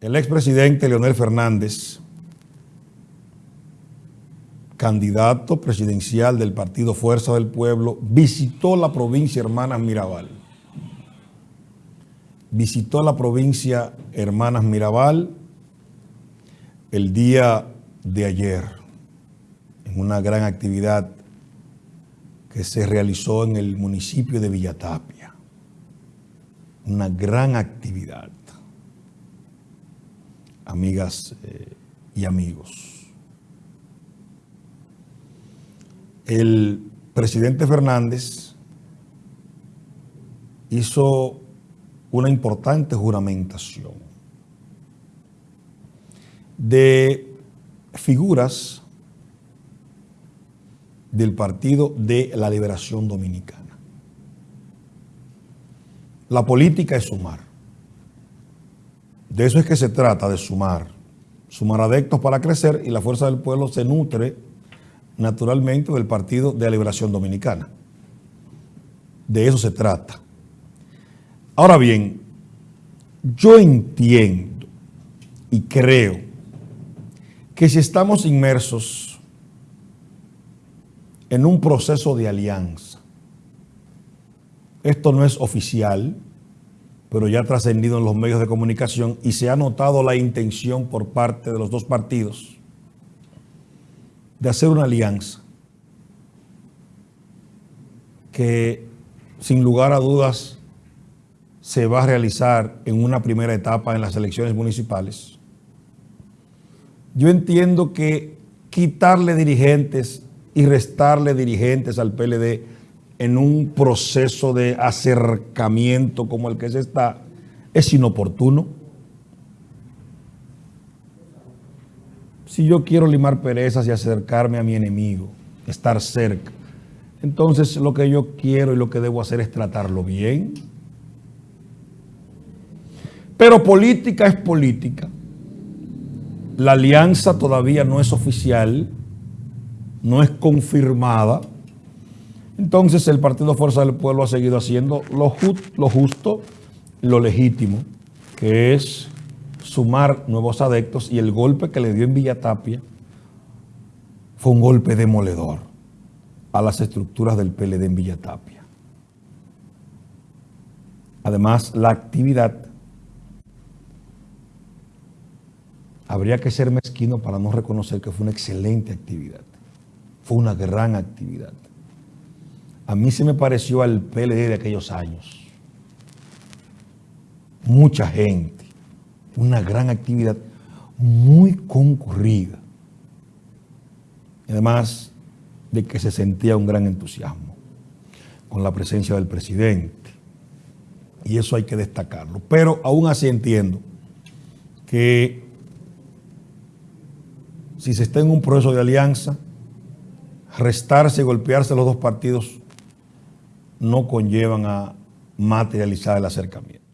El expresidente Leonel Fernández, candidato presidencial del partido Fuerza del Pueblo, visitó la provincia Hermanas Mirabal. Visitó la provincia Hermanas Mirabal el día de ayer en una gran actividad que se realizó en el municipio de Villatapia. Una gran actividad amigas eh, y amigos. El presidente Fernández hizo una importante juramentación de figuras del Partido de la Liberación Dominicana. La política es sumar. De eso es que se trata, de sumar. Sumar adeptos para crecer y la fuerza del pueblo se nutre naturalmente del Partido de la Liberación Dominicana. De eso se trata. Ahora bien, yo entiendo y creo que si estamos inmersos en un proceso de alianza, esto no es oficial, pero ya ha trascendido en los medios de comunicación y se ha notado la intención por parte de los dos partidos de hacer una alianza que sin lugar a dudas se va a realizar en una primera etapa en las elecciones municipales. Yo entiendo que quitarle dirigentes y restarle dirigentes al PLD en un proceso de acercamiento como el que se está, es inoportuno. Si yo quiero limar perezas y acercarme a mi enemigo, estar cerca, entonces lo que yo quiero y lo que debo hacer es tratarlo bien. Pero política es política. La alianza todavía no es oficial, no es confirmada, entonces el Partido Fuerza del Pueblo ha seguido haciendo lo, justo, lo legítimo, que es sumar nuevos adeptos y el golpe que le dio en Villatapia fue un golpe demoledor a las estructuras del PLD en Villatapia. Además, la actividad, habría que ser mezquino para no reconocer que fue una excelente actividad, fue una gran actividad. A mí se me pareció al PLD de aquellos años. Mucha gente, una gran actividad, muy concurrida. Además de que se sentía un gran entusiasmo con la presencia del presidente. Y eso hay que destacarlo. Pero aún así entiendo que si se está en un proceso de alianza, restarse y golpearse los dos partidos no conllevan a materializar el acercamiento.